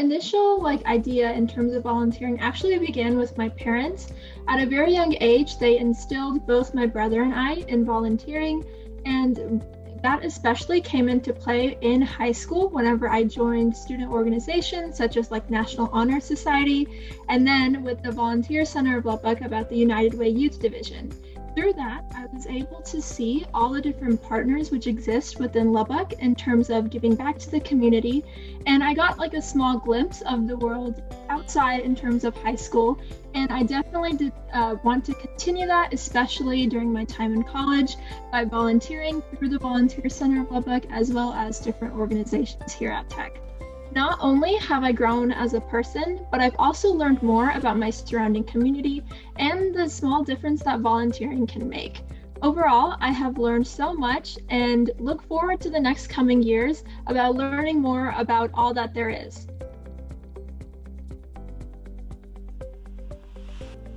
initial like idea in terms of volunteering actually began with my parents. At a very young age, they instilled both my brother and I in volunteering, and that especially came into play in high school whenever I joined student organizations such as like National Honor Society, and then with the Volunteer Center of Lubbock about the United Way Youth Division. Through that, I was able to see all the different partners which exist within Lubbock in terms of giving back to the community. And I got like a small glimpse of the world outside in terms of high school. And I definitely did uh, want to continue that, especially during my time in college, by volunteering through the Volunteer Center of Lubbock as well as different organizations here at Tech. Not only have I grown as a person, but I've also learned more about my surrounding community and the small difference that volunteering can make. Overall, I have learned so much and look forward to the next coming years about learning more about all that there is.